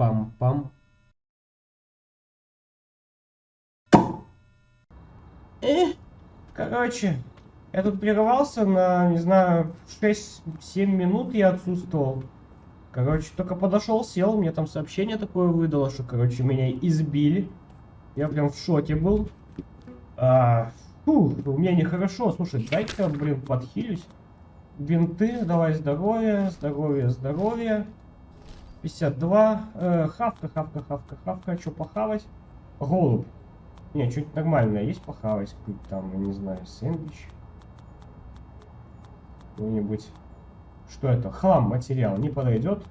Пам-пам. Э, короче, я тут прервался на, не знаю, 6-7 минут я отсутствовал. Короче, только подошел, сел, мне там сообщение такое выдало, что, короче, меня избили. Я прям в шоке был. А, фу, у меня нехорошо. Слушай, дай-ка, блин, подхилюсь. Бинты, давай здоровье, здоровье, здоровье. 52. Э, хавка, хавка, хавка, хавка. Что похавать? Голубь. Не, что-нибудь нормальное есть похавать? Какой-то там, я не знаю, сэндвич. Какой-нибудь... Что это? Хлам, материал. Не подойдет?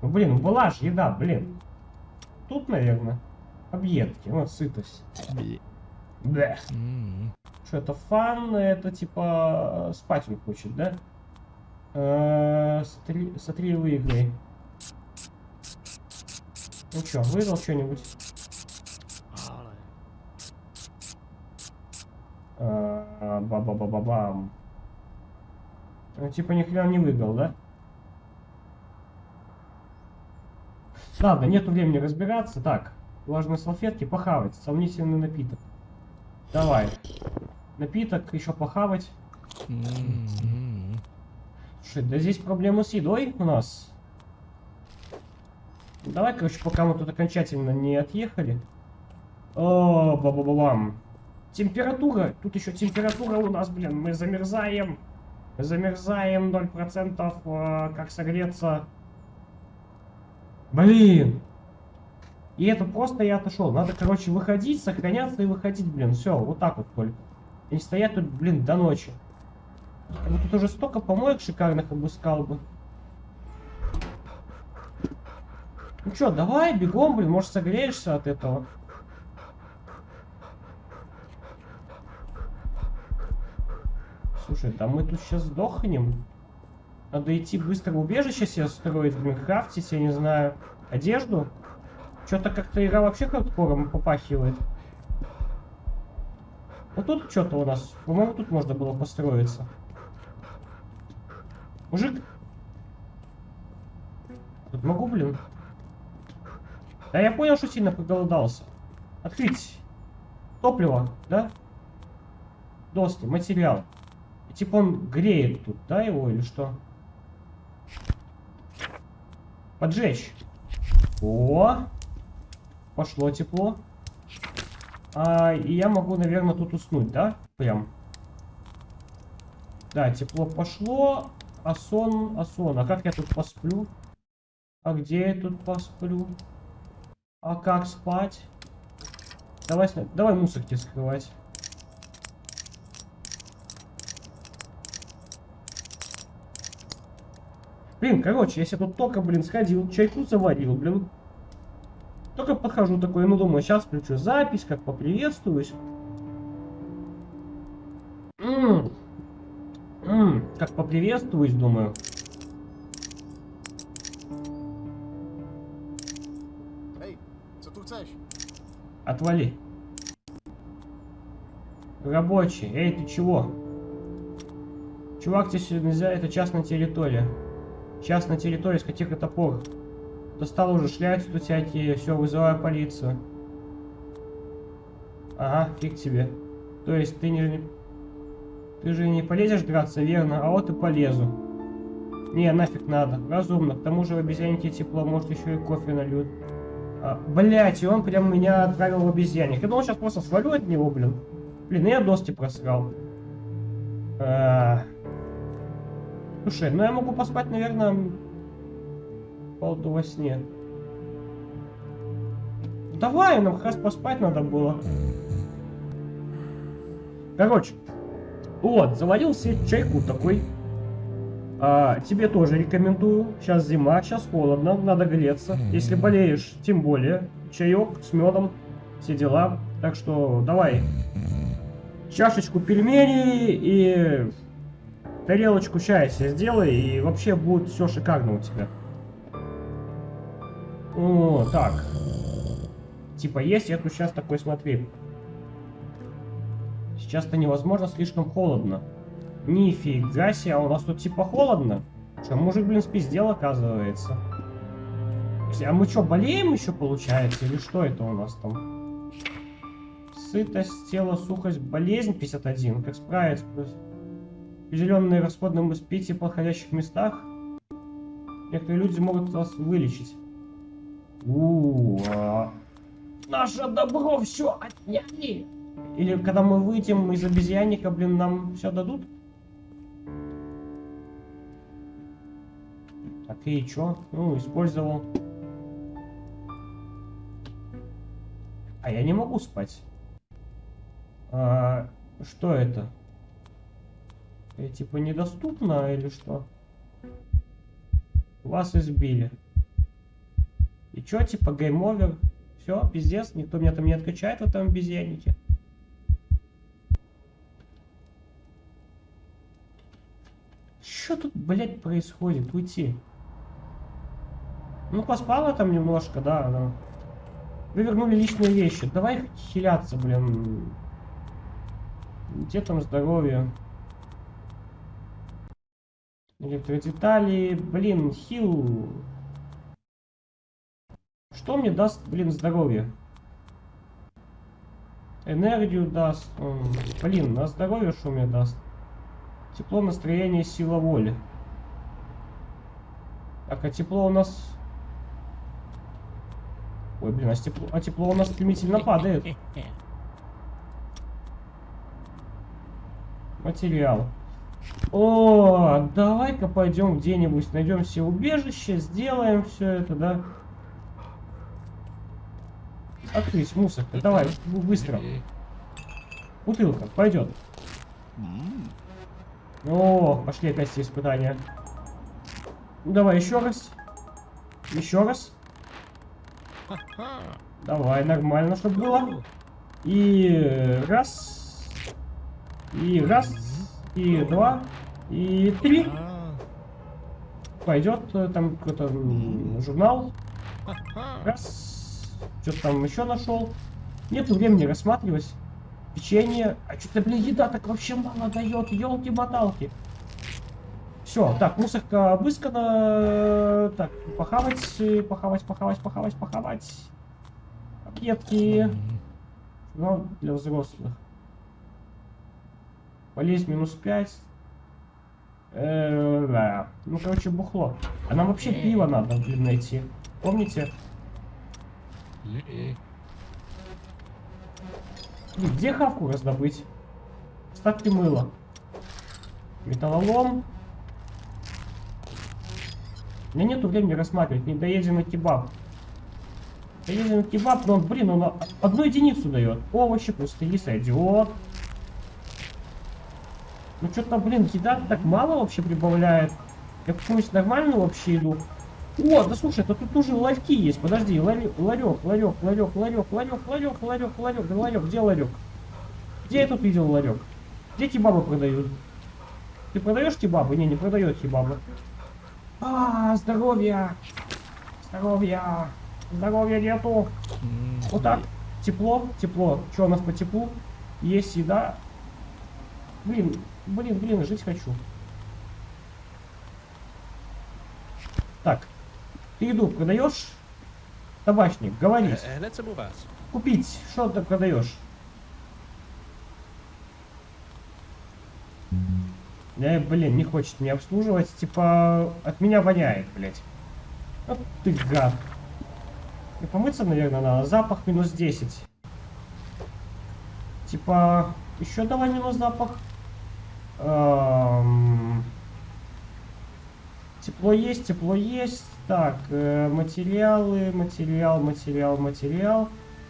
Ну, блин, была же еда, блин. Тут, наверное, объедки. Вот, сытость. Да. Что это фан? Это типа спать он хочет, да? Э -э, смотри, смотри, выиграй. Ну что, выдал что-нибудь? Ба-ба-ба-ба-бам. Ну, типа ни хрена не выиграл, да? Ладно, нету времени разбираться. Так, влажные салфетки, похавать, сомнительный напиток. Давай. Напиток, еще похавать. Слушай, да здесь проблемы с едой у нас. Давай, короче, пока мы тут окончательно не отъехали. О, ба ба ба бам Температура. Тут еще температура у нас, блин. Мы замерзаем. Замерзаем 0%. Э, как согреться. Блин. И это просто я отошел. Надо, короче, выходить, сохраняться и выходить, блин. Все, вот так вот только. И стоять тут, блин, до ночи. Я тут уже столько помоек шикарных обыскал бы. Ну что, давай, бегом, блин, может согреешься от этого. Слушай, там мы тут сейчас сдохнем. Надо идти быстро убежище себе строить, блин, крафтить, я не знаю, одежду. Что-то как-то игра вообще хардкором попахивает. Вот тут что-то у нас. По-моему, тут можно было построиться. Мужик. Тут могу, блин. Да я понял, что сильно проголодался. Открыть. Топливо, да? Доски, материал. Типа он греет тут, да, его или что? Поджечь. О! Пошло тепло. А, и я могу, наверное, тут уснуть, да? Прям. Да, тепло пошло. А сон, а сон. А как я тут посплю? А где я тут посплю? А как спать? Давай, давай мусорки скрывать. Блин, короче, если тут только, блин, сходил, чайку заварил, блин. Только подхожу такой, ну думаю, сейчас включу запись, как поприветствуюсь. М -м -м, как поприветствуюсь, думаю. Отвали. Рабочий, эй, ты чего? Чувак, здесь нельзя, это частная территория. Сейчас на территории с каких это пор. Достал уже шляются тут всякие, все, вызываю полицию. Ага, фиг тебе. То есть ты не... Ты же не полезешь драться, верно? А вот и полезу. Не, нафиг надо. Разумно. К тому же в обезьяннике тепло, может еще и кофе нальют. А, блять, и он прям меня отправил в обезьянник. Я думал, сейчас просто свалю от него, блин. Блин, я доски просрал. А, Слушай, ну я могу поспать, наверное, полду во сне. Давай, нам как раз поспать надо было. Короче, вот, заварил себе чайку такой. А, тебе тоже рекомендую. Сейчас зима, сейчас холодно, надо греться. Если болеешь, тем более. Чаек с медом, все дела. Так что давай чашечку пельменей и тарелочку чая себе сделай, и вообще будет все шикарно у тебя. О, так. Типа есть, я тут сейчас такой, смотри. Сейчас-то невозможно, слишком холодно. Нифига себе, а у нас тут типа холодно. Что, мужик, блин, спиздел, оказывается. А мы что, болеем еще, получается? Или что это у нас там? Сытость, тело, сухость, болезнь 51. Как справиться? Определенные расходные пить в подходящих местах. Некоторые люди могут вас вылечить. У, -у. Наше добро все отняли. Или когда мы выйдем из обезьянника, блин, нам все дадут? Так и чё? Ну, использовал. А я не могу спать. А, что это? Я типа недоступно или что? Вас избили. И чё, типа game over? Все, пиздец, никто меня там не откачает в этом обезьяннике. Что тут, блядь, происходит? Уйти. Ну, поспала там немножко, да, но... Вы вернули личные вещи. Давай хиляться, блин. Где там здоровье? Электродетали. Блин, хил. Что мне даст, блин, здоровье? Энергию даст. Блин, на здоровье что мне даст? Тепло, настроение, сила воли. Так, а тепло у нас... Ой, блин, а тепло, а тепло у нас стремительно падает. Материал. О, давай-ка пойдем где-нибудь, найдем себе убежище, сделаем все это, да? Открыть мусорка, давай, быстро. Бутылка, пойдет. О, пошли опять все испытания. Давай еще раз. Еще раз. Давай, нормально, чтобы было. И раз. И раз. И два. И три. Пойдет э, там какой-то журнал. Раз. Что-то там еще нашел. Нету времени рассматривать. Печенье. А что-то, блин, еда так вообще мало дает. Елки-моталки. Все, так, мусорка обыскана. Так, похавать, похавать, похавать, похавать, похавать. Пакетки. Ну, для взрослых. Полезть минус 5. Э -э да. Ну, короче, бухло. А нам вообще пиво надо, блин, найти. Помните? Где хавку раздобыть? Ставьте мыло. Металлолом. У меня нету времени рассматривать. Не доедем на кебаб. Доедем на кебаб, но он, блин, он одну единицу дает. Овощи, пустые, сойдет. Ну что-то, блин, еда так мало вообще прибавляет. Я какую-нибудь нормальную вообще иду. О, да слушай, это тут уже ларьки есть. Подожди, ларек, ларек, ларек, ларек, ларек, ларек, ларек, ларек, ларек, да ларек, где ларек? Где я тут видел ларек? Где кебабы продают? Ты продаешь кебабы? Не, не продает кебабы. А, здоровье! Здоровье! Здоровья нету! Вот так. Тепло, тепло. Что у нас по теплу? Есть еда. Блин, блин, блин, жить хочу. Так, ты еду продаешь? Табачник, говори. Э, э, Купить, что ты продаешь? Я, блин, не хочет меня обслуживать. Типа, от меня воняет, блядь. Вот ты гад. И помыться, наверное, надо. Запах минус 10. Типа, еще давай минус запах. Эм... Тепло есть, тепло есть. Так, э, материалы, материал, материал, материал.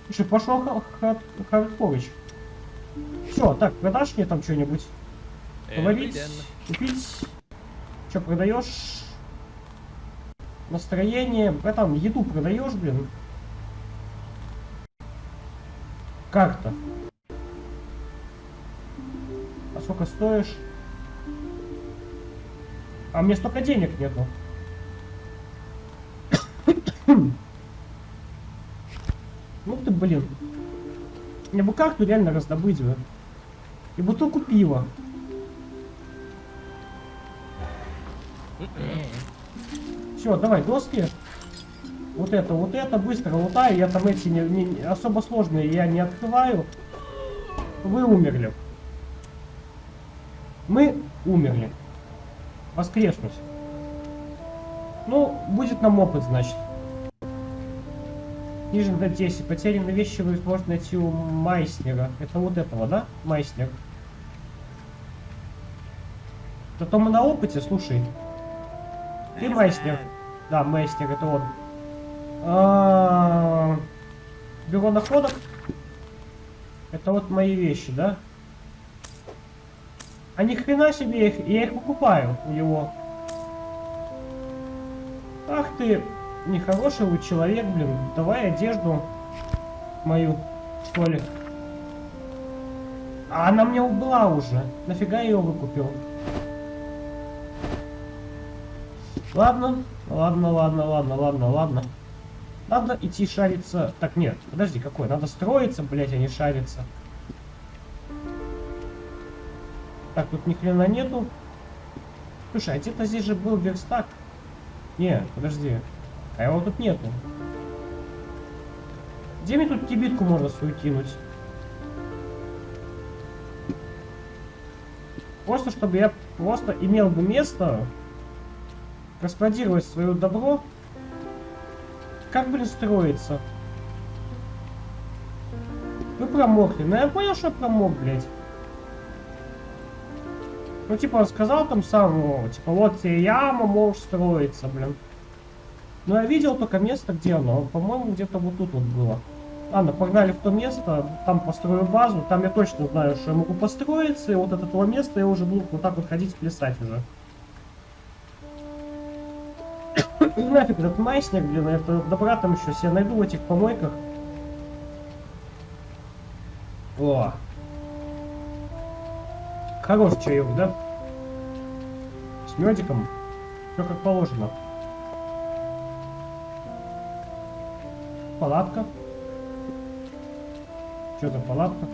Еще пошел хардкович. Все, так, продашь мне там что-нибудь? Говорить, купить. Что продаешь? Настроение. Братан, еду продаешь, блин? Как-то. А сколько стоишь? А мне столько денег нету. ну ты, блин. Мне бы карту реально раздобыть бы. И бутылку пива. Все, давай, доски. вот это, вот это, быстро лутаю, я там эти не, не- особо сложные я не открываю. Вы умерли. Мы умерли. Воскреснуть. Ну, будет нам опыт, значит. Ниже на 10. Потерянные вещи вы сможете найти у Майснера. Это вот этого, да? Майснер. Зато мы на опыте, слушай. Ты Майснер. Да, Майснер, это он. А, Бюро находок. Это вот мои вещи, да? А ни хрена себе, я их, я их покупаю у него. Ах ты, нехороший вы человек, блин. Давай одежду мою, что ли. А она мне была уже. Нафига я ее выкупил? Ладно, ладно, ладно, ладно, ладно, ладно. Надо идти шариться. Так, нет, подожди, какой? Надо строиться, блять, а не шариться. Так, тут ни хрена нету. Слушай, а где-то здесь же был верстак. Не, подожди. А его тут нету. Где мне тут кибитку можно свою кинуть? Просто, чтобы я просто имел бы место расплодировать свое добро. Как, блин, строится? Вы промокли. Ну, я понял, что промок, блядь. Ну, типа, он сказал там сам, ну, типа, вот тебе яма, можешь строиться, блин. Но я видел только место, где оно. По-моему, где-то вот тут вот было. Ладно, погнали в то место, там построю базу, там я точно знаю, что я могу построиться, и вот от этого места я уже буду вот так вот ходить, плясать уже. Ну нафиг этот майсник, блин, это добра там еще себе найду в этих помойках. О. Хорош чаек, да? С медиком. Все как положено. Палатка. Что за палатка?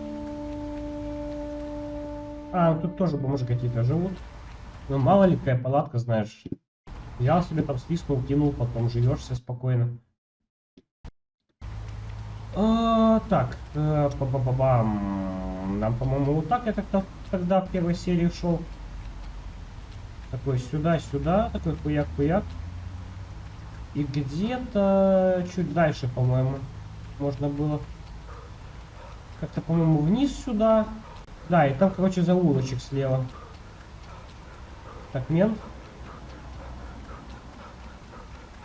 А, тут тоже бомжи какие-то живут. Ну, мало ли какая палатка, знаешь. Взял себе там свистнул, кинул, потом живешь себе спокойно. А, так, э, па-ба-ба-бам. Нам, по-моему, вот так я как-то тогда в первой серии шел. Такой сюда-сюда, такой хуяк-хуяк. И где-то чуть дальше, по-моему, можно было. Как-то, по-моему, вниз сюда. Да, и там, короче, заулочек слева. Так, мент.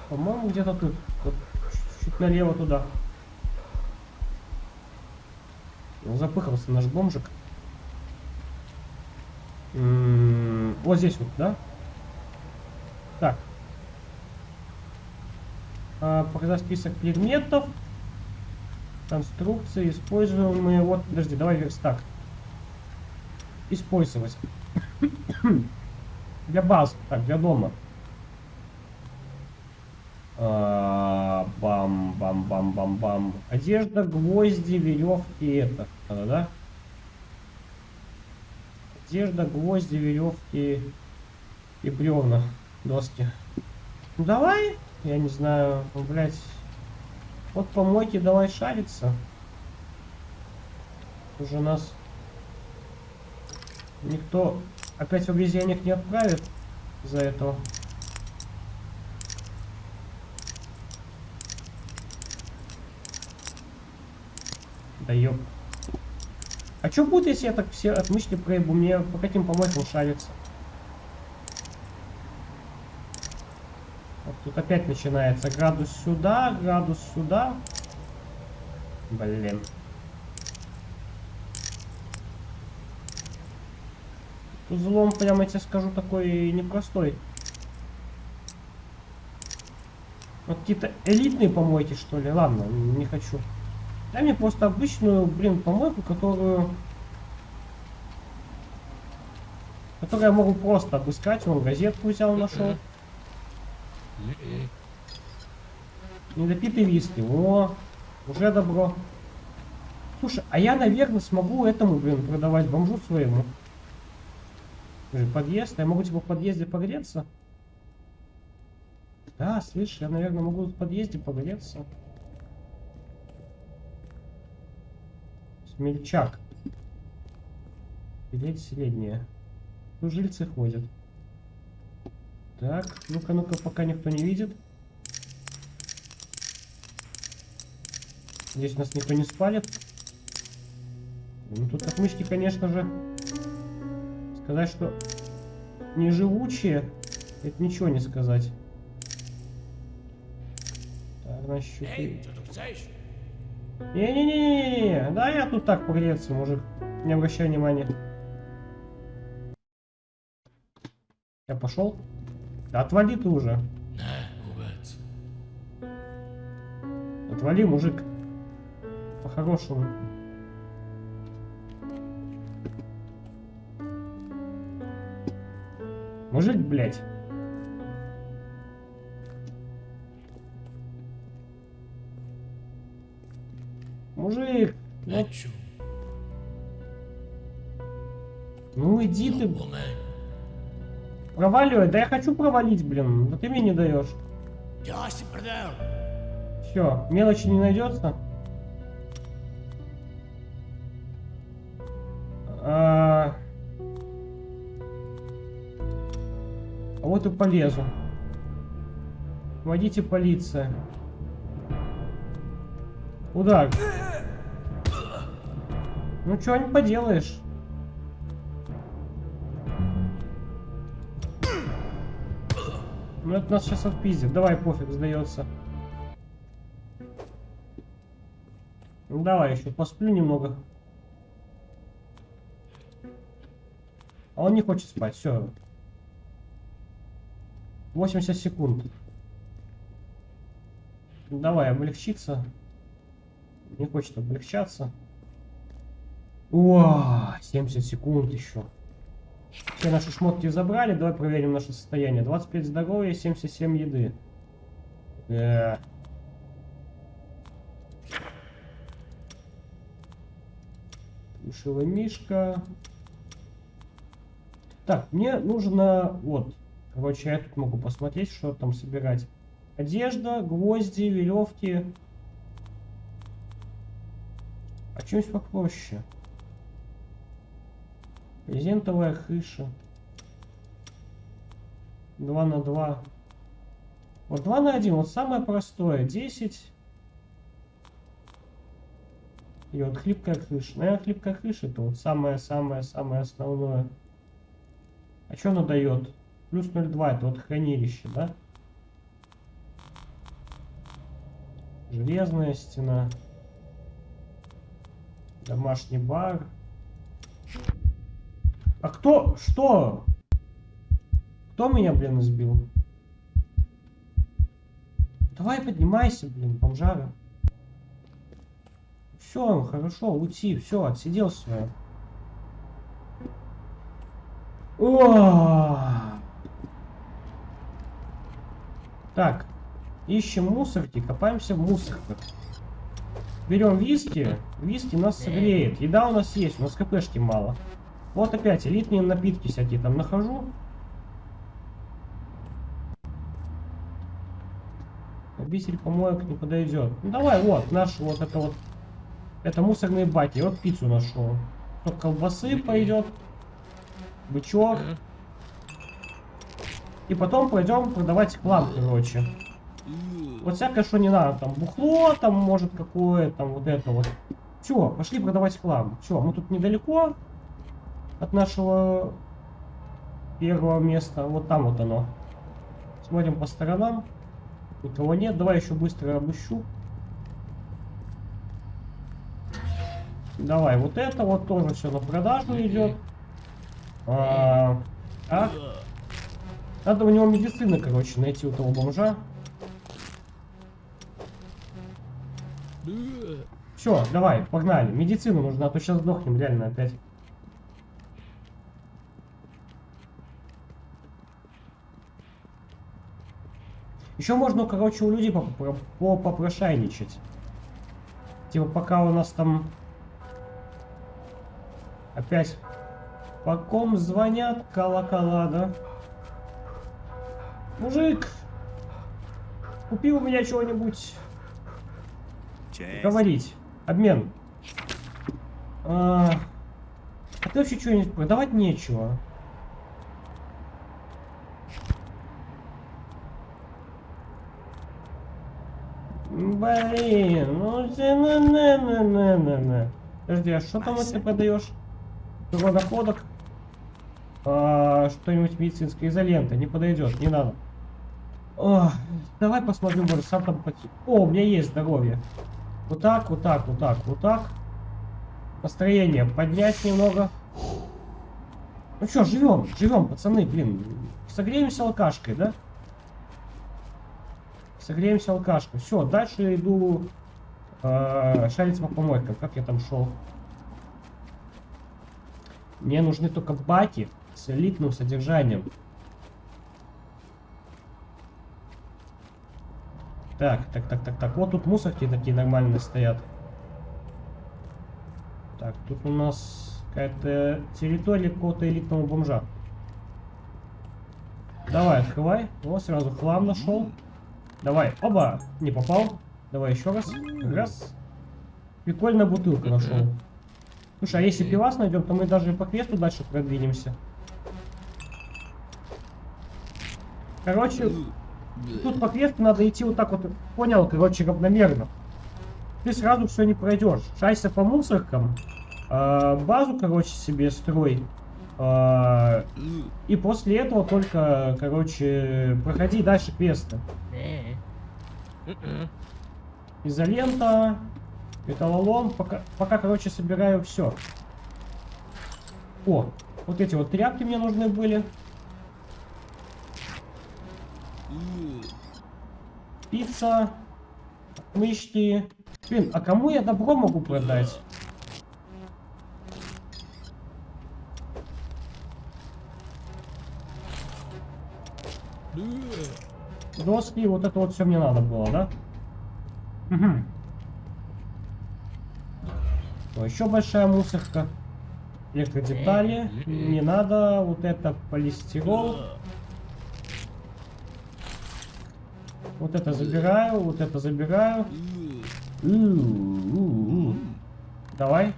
По-моему, где-то тут. Вот, чуть налево туда. Запыхался наш бомжик. М -м -м, вот здесь вот, да? Так. А, показать список предметов. Конструкции, используемые. Вот, подожди, давай верстак. Использовать. для баз, так, для дома. А, Бам-бам-бам-бам-бам. Одежда, гвозди, веревки, это. Надо, да? Одежда, гвозди, веревки и бревна, доски. Ну давай, я не знаю, ну, блять. Вот помойки давай шариться. Уже нас никто опять в обезьянник не отправит за этого. Да ёп. А что будет, если я так все отмычки проебу? Мне по каким помойкам шариться? Вот тут опять начинается. Градус сюда, градус сюда. Блин. Тут взлом, прямо я тебе скажу, такой непростой. Вот какие-то элитные помойки, что ли? Ладно, не хочу. Дай мне просто обычную, блин, помойку, которую... Которую я могу просто обыскать. Вон газетку взял, нашел. Недопитый виски. О, уже добро. Слушай, а я, наверное, смогу этому, блин, продавать бомжу своему. Подъезд. Я могу типа в подъезде погреться? Да, слышь, я, наверное, могу в подъезде погореться. Смельчак. Билет средняя. Ну, жильцы ходят. Так, ну-ка, ну-ка, пока никто не видит. Здесь нас никто не спалит. Ну, тут отмычки, конечно же, сказать, что не живучие, это ничего не сказать. Так, значит? Не-не-не-не-не, да я тут так погреться, мужик. Не обращай внимания. Я пошел? Да отвали ты уже. Отвали, мужик. По-хорошему. Мужик, блядь. Мужик, ну, ну иди ты, проваливай. Да я хочу провалить, блин. Да ты мне не даешь. Все, мелочи не найдется. А... а вот и полезу. Водите полиция. Удар. Ну чего не поделаешь. Ну это нас сейчас отпиздит. Давай, пофиг, сдается. Ну давай еще посплю немного. А он не хочет спать, все. 80 секунд. Давай, облегчиться. Не хочет облегчаться. О, 70 секунд еще. Все наши шмотки забрали. Давай проверим наше состояние. 25 здоровья, 77 еды. Э. Плюшевый мишка. Так, мне нужно... Вот. Короче, я тут могу посмотреть, что там собирать. Одежда, гвозди, веревки. А что-нибудь попроще? Презентовая крыша. 2 на 2. Вот 2 на 1, вот самое простое. 10. И вот хлипкая крыша. Наверное, хлипкая крыша это вот самое-самое-самое основное. А что она дает? Плюс 0,2 это вот хранилище, да? Железная стена. Домашний бар. А кто? Что? Кто меня, блин, избил? Давай поднимайся, блин, бомжара. Все, хорошо, уйти, все, отсидел свое. О! Так, ищем мусорки, копаемся в мусорках. Берем виски, виски нас согреет. Еда у нас есть, у нас кпшки мало. Вот опять элитные напитки всякие там нахожу. Обитель помоек не подойдет. Ну давай, вот, наш вот это вот. Это мусорные баки. Вот пиццу нашел. Тут колбасы пойдет. Бычок. И потом пойдем продавать хлам, короче. Вот всякое, что не надо. Там бухло, там может какое, там вот это вот. Все, пошли продавать хлам. Все, мы тут недалеко от нашего первого места. Вот там вот оно. Смотрим по сторонам. Никого нет. Давай еще быстро обыщу. Давай, вот это вот тоже все на продажу идет. А, так. Надо у него медицины, короче, найти у того бомжа. Все, давай, погнали. Медицину нужно, а то сейчас сдохнем реально опять. Еще можно, короче, у людей попро- по- попрошайничать. Типа пока у нас там опять по ком звонят колокола, да? Мужик, Купи у меня чего-нибудь. Говорить. Обмен. А, а ты вообще что-нибудь продавать нечего. Блин, ну на на на на на на. Подожди, а что там ты продаешь? Водоходок? А, что-нибудь медицинское изолента не подойдет, не надо. О, давай посмотрим, может сам там поти. О, у меня есть здоровье. Вот так, вот так, вот так, вот так. Настроение поднять немного. Ну что, живем, живем, пацаны, блин. Согреемся алкашкой, да? Согреемся алкашкой. Все, дальше иду э, шарить по помойкам. Как я там шел? Мне нужны только баки с элитным содержанием. Так, так, так, так, так. Вот тут мусорки такие нормальные стоят. Так, тут у нас какая-то территория какого-то элитного бомжа. Давай, открывай. Вот, сразу хлам нашел. Давай, оба! Не попал. Давай еще раз. Раз. Прикольная бутылка нашел. Слушай, а если пивас найдем, то мы даже по квесту дальше продвинемся. Короче, тут по квесту надо идти вот так вот, понял, короче, равномерно. Ты сразу все не пройдешь. Шайся по мусоркам, а, базу, короче, себе строй. А, и после этого только, короче, проходи дальше квесты. Изолента, металлолом. Пока, пока, короче, собираю все. О, вот эти вот тряпки мне нужны были. Пицца. Мышки. Блин, а кому я добро могу продать? Доски, вот это вот все мне надо было, да? Угу. Еще большая мусорка. Электродетали. Не надо. Вот это полистирол. Вот это забираю, вот это забираю. Давай.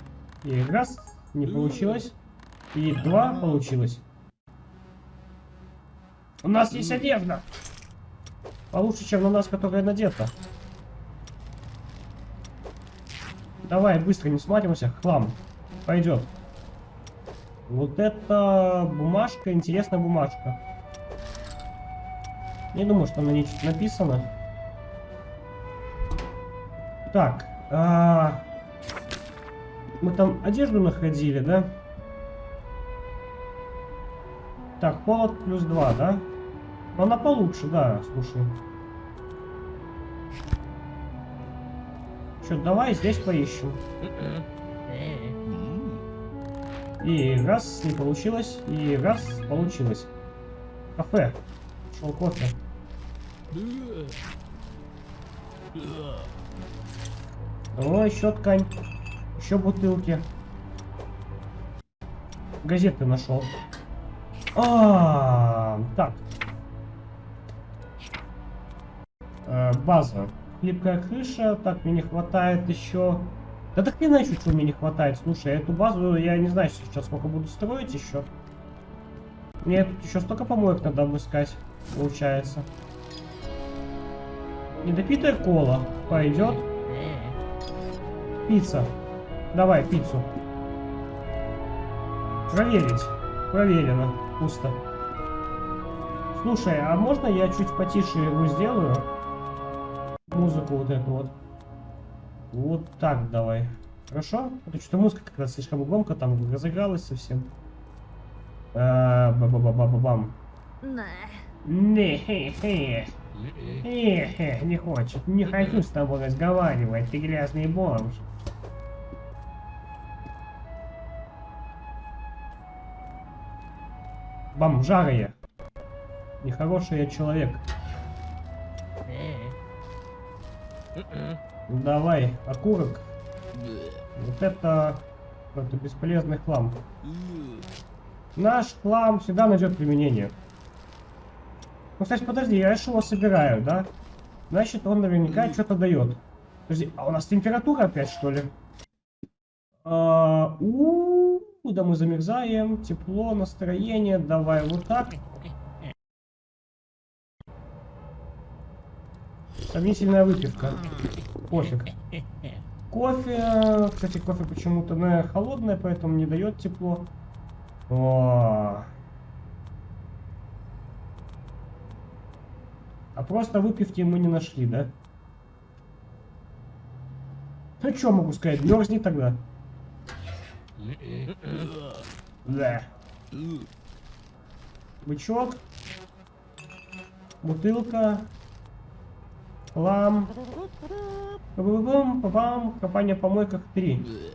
И раз, не получилось. И два получилось. У нас есть одежда. Получше, чем на нас, которая надета. Давай, быстро не смотримся. Хлам. Пойдет. Вот это бумажка, интересная бумажка. Не думаю, что на ней что-то написано. Так. а, Мы там одежду находили, да? Так, холод плюс 2, да? Но она получше, да, слушай. Что, давай здесь поищем. И раз, не получилось. И раз, получилось. Кафе. Шел кофе. О, еще ткань. Еще бутылки. Газеты нашел. А, так. Э, база. Хлипкая крыша. Так, мне не хватает еще... Да так не знаю, что мне не хватает. Слушай, эту базу я не знаю сейчас, сколько буду строить еще. Мне тут еще столько помоек надо обыскать, получается. Недопитая кола. Пойдет. Пицца. Давай, пиццу. Проверить. Проверено. Пусто. Слушай, а можно я чуть потише его сделаю? Музыку вот эту вот. Вот так давай. Хорошо? Это что-то музыка как раз слишком громко там разыгралась совсем. А, Ба-ба-ба-ба-бам. Не, хе, хе. Хе, хе, не хочет. Не хочу с тобой разговаривать, ты грязный бомж. Бомжарые. Нехороший я человек. Давай, окурок. Вот это... Это бесполезный хлам. Наш хлам всегда найдет применение. Ну, кстати, подожди, я же его собираю, да? Значит, он наверняка что-то дает. Подожди, а у нас температура опять, что ли? А, у, да мы замерзаем. Тепло, настроение. Давай вот так. Сомнительная выпивка. Пофиг. Кофе. Кстати, кофе почему-то ну, холодное, поэтому не дает тепло. О. А просто выпивки мы не нашли, да? Ну что могу сказать, мерзни тогда. Да. Бычок. Бутылка. Лам. Бум, папам, копание в помойках 3.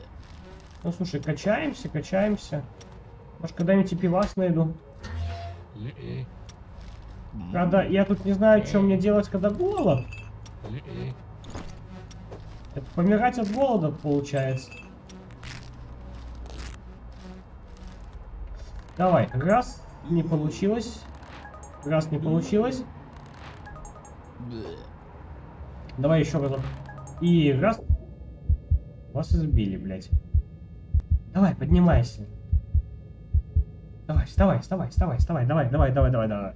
Ну слушай, качаемся, качаемся. Может когда-нибудь и пивас найду. Когда я тут не знаю, что мне делать, когда голод. Это помирать от голода получается. Давай, раз, не получилось. Раз, не получилось. Давай еще разок. И раз. Вас избили, блядь. Давай, поднимайся. Давай, вставай, вставай, вставай, вставай, давай, давай, давай, давай, давай.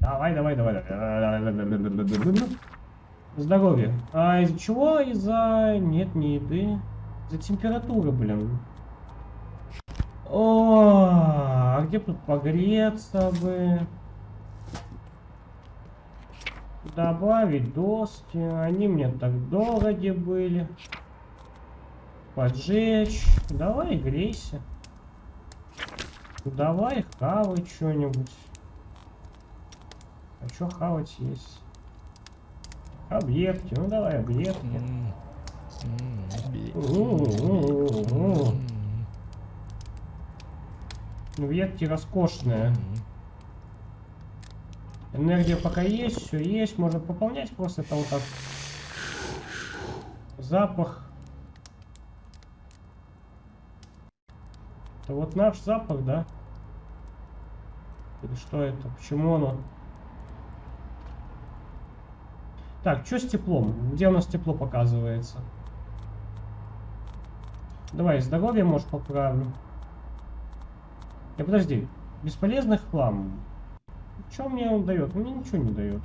Давай, давай, давай, давай. Здоровье. А из-за чего? Из-за... Нет, не еды. Из-за температуры, блин. О, а где тут погреться бы? Добавить доски. Они мне так дороги были. Поджечь. Давай грейся. Давай хавай что-нибудь. А что хавать есть? Объекты. Ну давай объекты. Ветки роскошные. Энергия пока есть, все есть. Можно пополнять просто это вот так. Запах. Это вот наш запах, да? Или что это? Почему оно? Так, что с теплом? Где у нас тепло показывается? Давай, здоровье, может, поправлю. Не, подожди. Бесполезный хлам. Что мне он дает? Мне ничего не дает.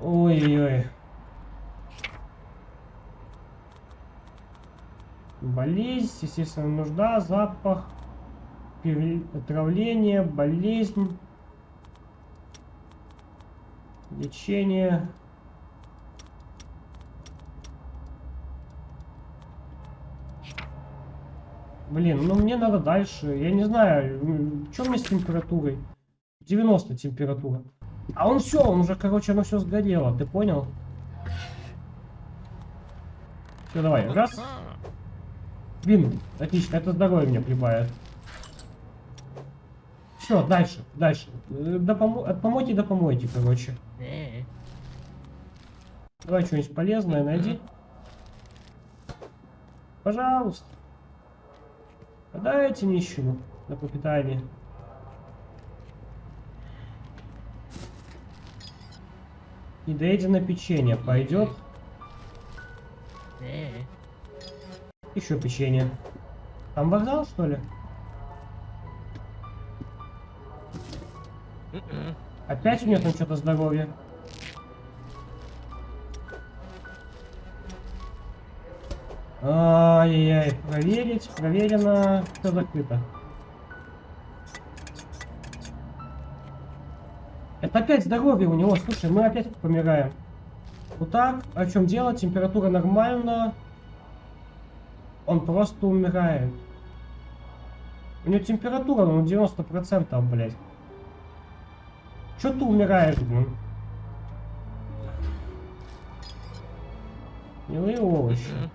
Ой-ой-ой. Болезнь, естественно, нужда, запах, отравление, болезнь, лечение. Блин, ну мне надо дальше. Я не знаю, что мне с температурой? 90 температура. А он все, он уже, короче, оно все сгорело, ты понял? Все, давай, раз. Блин, отлично, это здоровье мне прибавит. Все, дальше, дальше. Э, до помо... От помойки до помойки, короче. Давай что-нибудь полезное найди. Пожалуйста. Дайте нищему на пропитание. на печенье пойдет. Еще печенье. Там вокзал, что ли? Опять у меня там что-то здоровье. Ай-яй-яй, проверить, проверено, все закрыто. Это опять здоровье у него, слушай, мы опять помираем. Вот так, о чем дело, температура нормальна. Он просто умирает. У него температура, ну, 90%, блядь. Чё ты умираешь, блин? Милые овощи.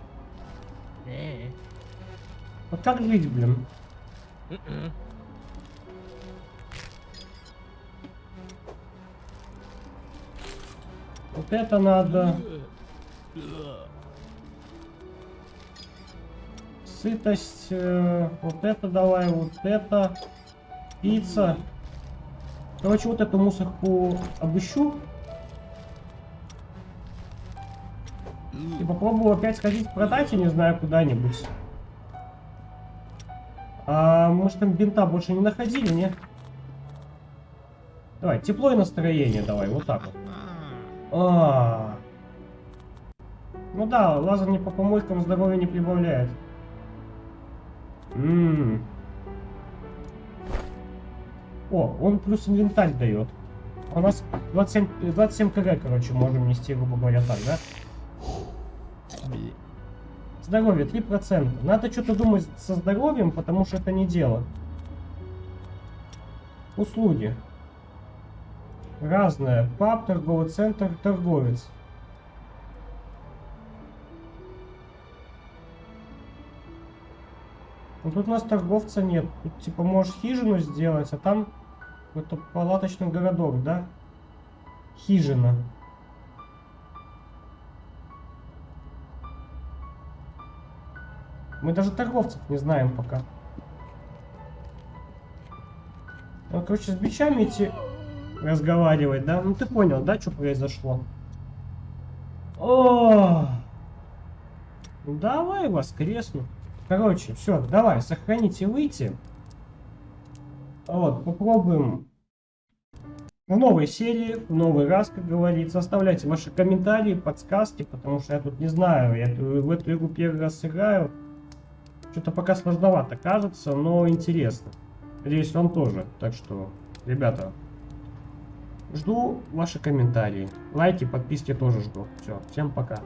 Вот как жить, блин? Вот это надо. Сытость. Э, вот это давай, вот это. спится. Короче, вот эту мусорку обыщу. И попробую опять сходить продать, я не знаю, куда-нибудь. А может там бинта больше не находили, не? Давай, тепло и настроение давай, вот так вот. А, Ну да, лазание по помойкам здоровья не прибавляет. М. О, он плюс инвентарь дает. У нас 27, 27 кг, короче, можем нести, грубо говоря, так, да? Здоровье 3%. Надо что-то думать со здоровьем, потому что это не дело. Услуги. Разное. Паб, торговый центр, торговец. Ну тут у нас торговца нет. Тут типа можешь хижину сделать, а там какой-то палаточный городок, да? Хижина. Мы даже торговцев не знаем пока. Ну, короче, с бичами идти разговаривать, да? Ну ты понял, да, что произошло? О, давай воскресну. Короче, все, давай, сохранить и выйти. Вот, попробуем в новой серии, в новый раз, как говорится. Оставляйте ваши комментарии, подсказки, потому что я тут не знаю, я в эту игру первый раз играю. Что-то пока сложновато кажется, но интересно. Надеюсь, вам тоже. Так что, ребята, жду ваши комментарии. Лайки, подписки тоже жду. Все, всем пока.